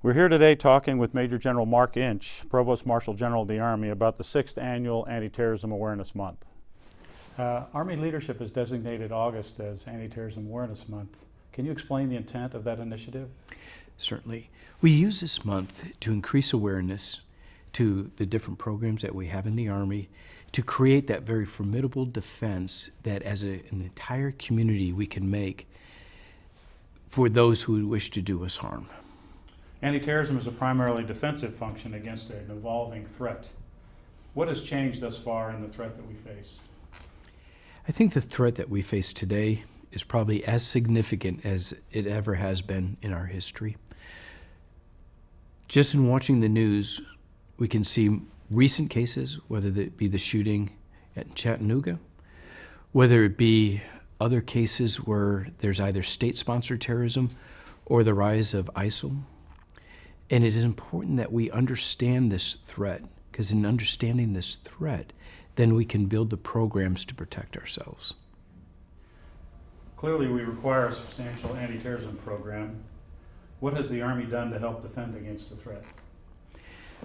We're here today talking with Major General Mark Inch, Provost Marshal General of the Army, about the sixth annual Anti-Terrorism Awareness Month. Uh, Army leadership has designated August as Anti-Terrorism Awareness Month. Can you explain the intent of that initiative? Certainly. We use this month to increase awareness to the different programs that we have in the Army to create that very formidable defense that as a, an entire community we can make for those who wish to do us harm. Anti-terrorism is a primarily defensive function against an evolving threat. What has changed thus far in the threat that we face? I think the threat that we face today is probably as significant as it ever has been in our history. Just in watching the news, we can see recent cases, whether it be the shooting at Chattanooga, whether it be other cases where there's either state-sponsored terrorism or the rise of ISIL. And it is important that we understand this threat, because in understanding this threat, then we can build the programs to protect ourselves. Clearly, we require a substantial anti-terrorism program. What has the Army done to help defend against the threat?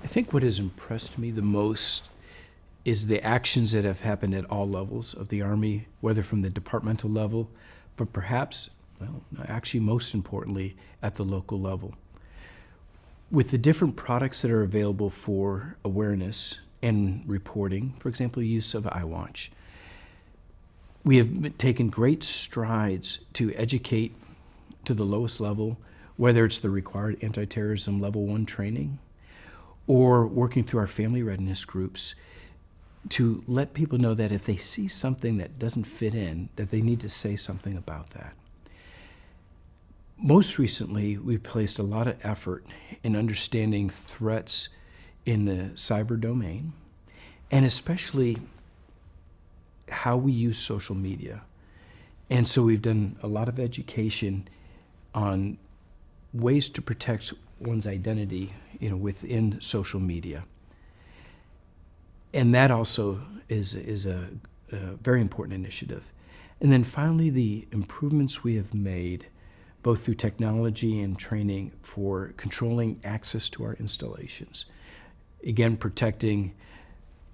I think what has impressed me the most is the actions that have happened at all levels of the Army, whether from the departmental level, but perhaps, well, actually most importantly, at the local level. With the different products that are available for awareness and reporting, for example, use of iWatch, we have taken great strides to educate to the lowest level, whether it's the required anti-terrorism level one training or working through our family readiness groups to let people know that if they see something that doesn't fit in, that they need to say something about that. Most recently, we've placed a lot of effort in understanding threats in the cyber domain, and especially how we use social media. And so we've done a lot of education on ways to protect one's identity you know, within social media. And that also is, is a, a very important initiative. And then finally, the improvements we have made both through technology and training for controlling access to our installations. Again, protecting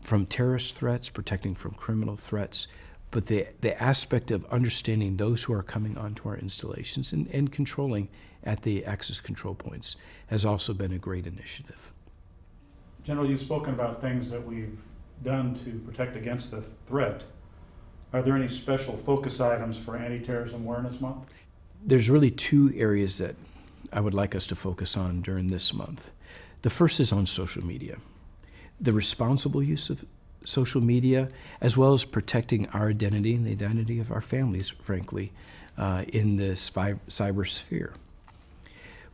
from terrorist threats, protecting from criminal threats, but the, the aspect of understanding those who are coming onto our installations and, and controlling at the access control points has also been a great initiative. General, you've spoken about things that we've done to protect against the threat. Are there any special focus items for Anti-Terrorism Awareness Month? There's really two areas that I would like us to focus on during this month. The first is on social media. The responsible use of social media, as well as protecting our identity and the identity of our families, frankly, uh, in the cyber sphere.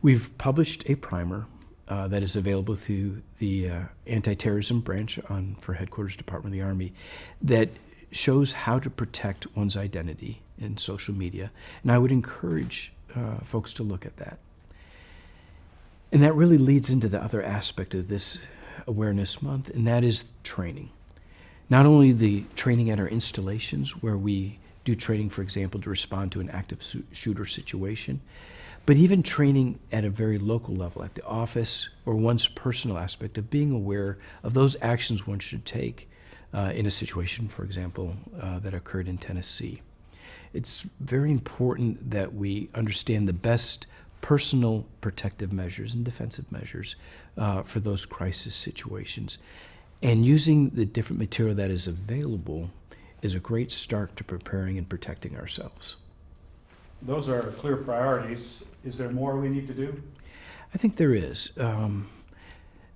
We've published a primer uh, that is available through the uh, anti-terrorism branch on, for Headquarters Department of the Army that shows how to protect one's identity in social media. And I would encourage uh, folks to look at that. And that really leads into the other aspect of this awareness month, and that is training. Not only the training at our installations, where we do training, for example, to respond to an active shooter situation, but even training at a very local level, at the office or one's personal aspect of being aware of those actions one should take uh, in a situation, for example, uh, that occurred in Tennessee. It's very important that we understand the best personal protective measures and defensive measures uh, for those crisis situations. And using the different material that is available is a great start to preparing and protecting ourselves. Those are clear priorities. Is there more we need to do? I think there is. Um,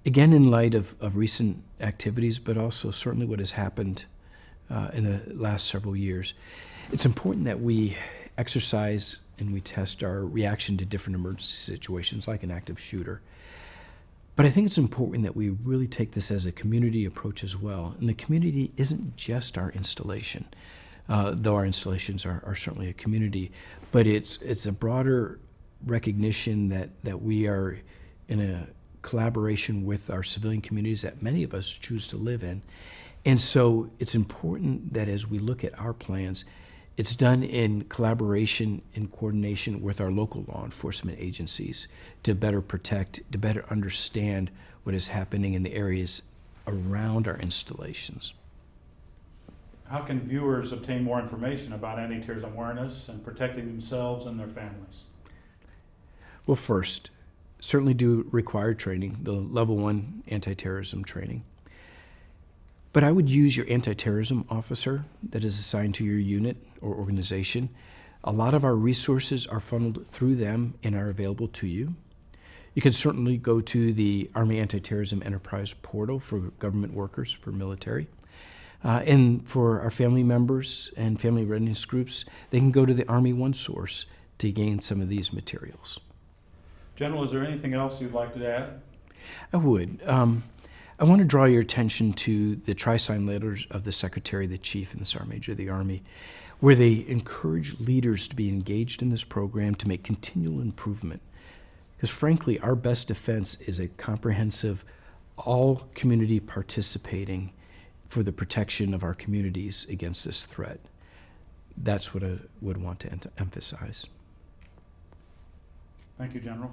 again, in light of, of recent activities, but also certainly what has happened uh, in the last several years, it's important that we exercise and we test our reaction to different emergency situations like an active shooter. But I think it's important that we really take this as a community approach as well. And the community isn't just our installation, uh, though our installations are, are certainly a community, but it's, it's a broader recognition that, that we are in a collaboration with our civilian communities that many of us choose to live in. And so it's important that as we look at our plans, It's done in collaboration and coordination with our local law enforcement agencies to better protect, to better understand what is happening in the areas around our installations. How can viewers obtain more information about anti-terrorism awareness and protecting themselves and their families? Well, first, certainly do require training, the level one anti-terrorism training. But I would use your anti-terrorism officer that is assigned to your unit or organization. A lot of our resources are funneled through them and are available to you. You can certainly go to the Army Anti-Terrorism Enterprise portal for government workers, for military. Uh, and for our family members and family readiness groups, they can go to the Army One Source to gain some of these materials. General, is there anything else you'd like to add? I would. Um, I want to draw your attention to the tri-sign letters of the Secretary, the Chief, and the Sergeant Major of the Army, where they encourage leaders to be engaged in this program to make continual improvement. Because frankly, our best defense is a comprehensive, all community participating for the protection of our communities against this threat. That's what I would want to emphasize. Thank you, General.